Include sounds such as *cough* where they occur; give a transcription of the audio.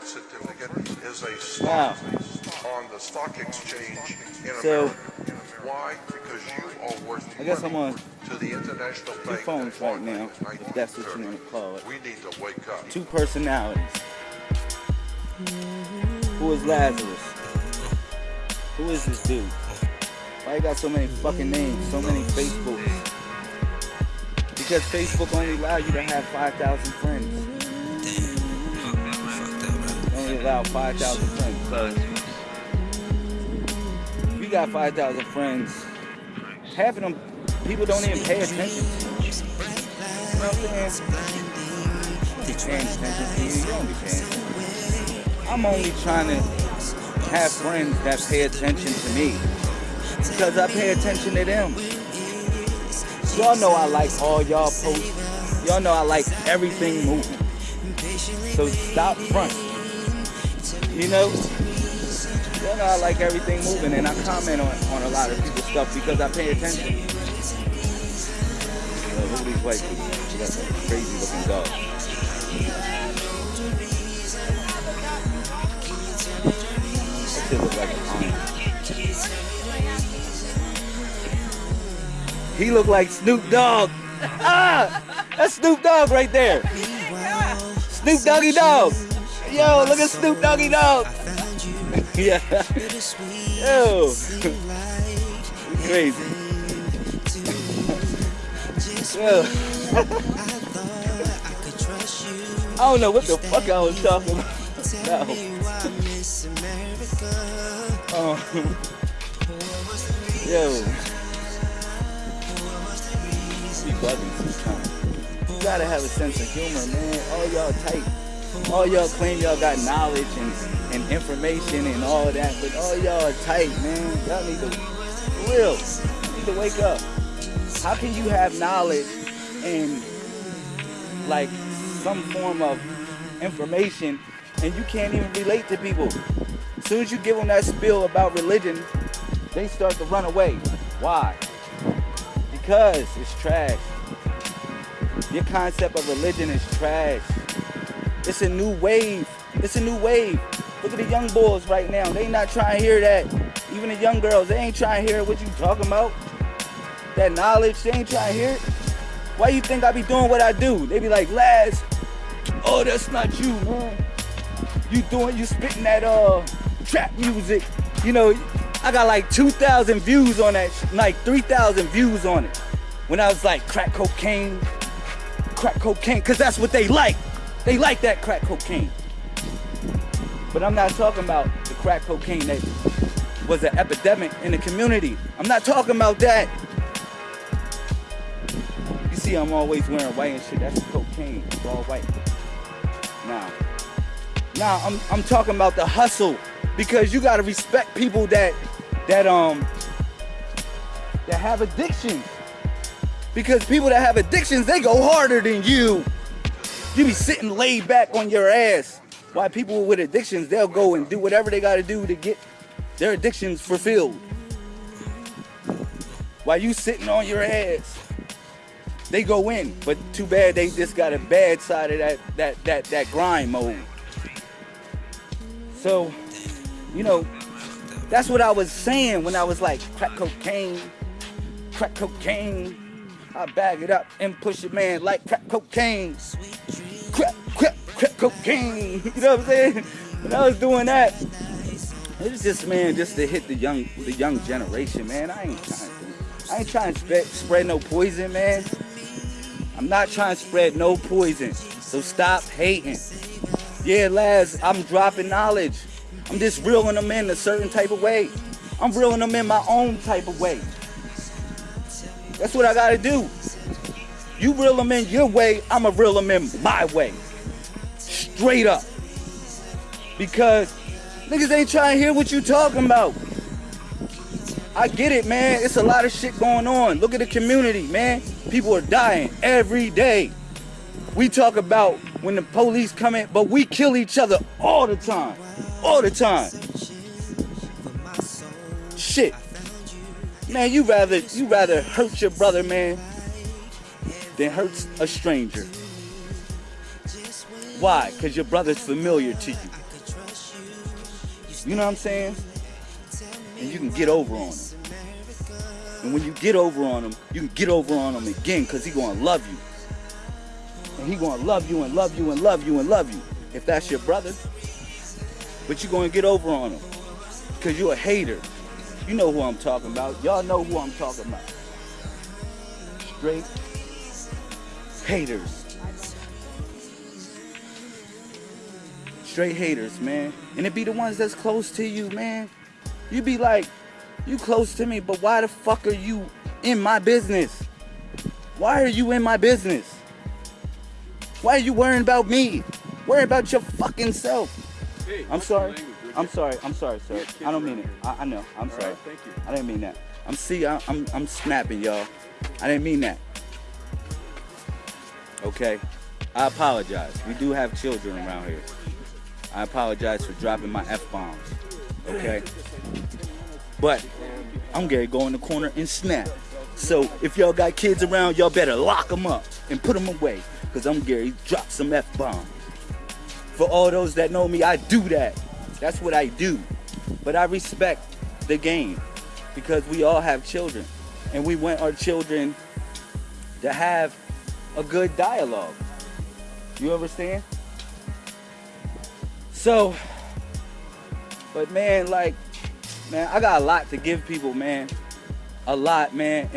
birth certificate is a stock on the stock exchange in So- America. Why? Because you are worth I guess I'm on to the international two phones right now, if that's what you 1930. want to call it. We need to wake up. Two personalities. Who is Lazarus? Who is this dude? Why you got so many fucking names, so many Facebooks? Because Facebook only allow you to have 5,000 friends. Only allow 5,000 friends. You got 5,000 friends, half of them people don't even pay attention. You know what I'm saying? be paying attention to you. You don't be paying attention. I'm only trying to have friends that pay attention to me because I pay attention to them. Y'all know I like all y'all posts. Y'all know I like everything moving. So stop front. You know? Y'all know I like everything moving and I comment on, on a lot of people's stuff because I pay attention. Look at these white people. Got some crazy looking a lion. He look like Snoop Dogg. Ah, that's Snoop Dogg right there. Snoop Doggy Dogg. Yo, look at Snoop Doggy Dogg. *laughs* yeah. Yo. Crazy. Yo. I don't know what the fuck I was talking about. No. Yo. You gotta have a sense of humor, man. All y'all tight. All y'all claim y'all got knowledge and, and information and all of that, but all y'all are tight, man. Y'all need to, real, need to wake up. How can you have knowledge and like some form of information and you can't even relate to people? As soon as you give them that spiel about religion, they start to run away. Why? Because it's trash. Your concept of religion is trash. It's a new wave. It's a new wave. Look at the young boys right now. They not trying to hear that. Even the young girls, they ain't trying to hear what you talking about. That knowledge, they ain't trying to hear it. Why you think I be doing what I do? They be like, Laz, oh, that's not you, man. You doing, you spitting that uh trap music. You know, I got like 2,000 views on that, like 3,000 views on it. When I was like crack cocaine, crack cocaine, cause that's what they like. They like that crack cocaine. But I'm not talking about the crack cocaine that was an epidemic in the community. I'm not talking about that. You see, I'm always wearing white and shit. That's cocaine. It's all white. Now, now I'm I'm talking about the hustle because you gotta respect people that that um that have addictions. Because people that have addictions, they go harder than you. You be sitting laid back on your ass. Why people with addictions, they'll go and do whatever they gotta do to get their addictions fulfilled. While you sitting on your ass, they go in. But too bad they just got a bad side of that that that that grind mode. So, you know, that's what I was saying when I was like crack cocaine, crack cocaine. I bag it up and push it, man, like crack cocaine. Cocaine. *laughs* You know what I'm saying? When I was doing that, it was just man, just to hit the young, the young generation, man. I ain't trying to, I ain't trying to spread, spread no poison, man. I'm not trying to spread no poison. So stop hating. Yeah, lads, I'm dropping knowledge. I'm just reeling them in a certain type of way. I'm reeling them in my own type of way. That's what I gotta do. You reel them in your way, I'ma reel them in my way. Straight up. Because niggas ain't trying to hear what you talking about. I get it, man. It's a lot of shit going on. Look at the community, man. People are dying every day. We talk about when the police come in, but we kill each other all the time. All the time. Shit. Man, you rather you rather hurt your brother, man, than hurt a stranger. Why? Because your brother's familiar to you. You know what I'm saying? And you can get over on him. And when you get over on him, you can get over on him again because he gonna love you. And he gonna love you and love you and love you and love you. If that's your brother. But you gonna get over on him. Because you're a hater. You know who I'm talking about. Y'all know who I'm talking about. Straight haters. Straight haters, man. And it be the ones that's close to you, man. You be like, you close to me, but why the fuck are you in my business? Why are you in my business? Why are you worrying about me? Worry about your fucking self. Hey, I'm sorry. your language, would I'm sorry. I'm sorry, sir. We have kids I don't mean it. I, I know. I'm All sorry. right, thank you. I didn't mean that. I'm see. I, I'm I'm snapping, y'all. I didn't mean that. Okay. I apologize. We do have children around here. I apologize for dropping my f bombs. Okay. But I'm gonna go in the corner and snap. So if y'all got kids around, y'all better lock them up and put them away. Cause I'm Gary drop some f bombs. For all those that know me, I do that. That's what I do. But I respect the game because we all have children. And we want our children to have a good dialogue. You understand? So, but man, like, man, I got a lot to give people, man. A lot, man.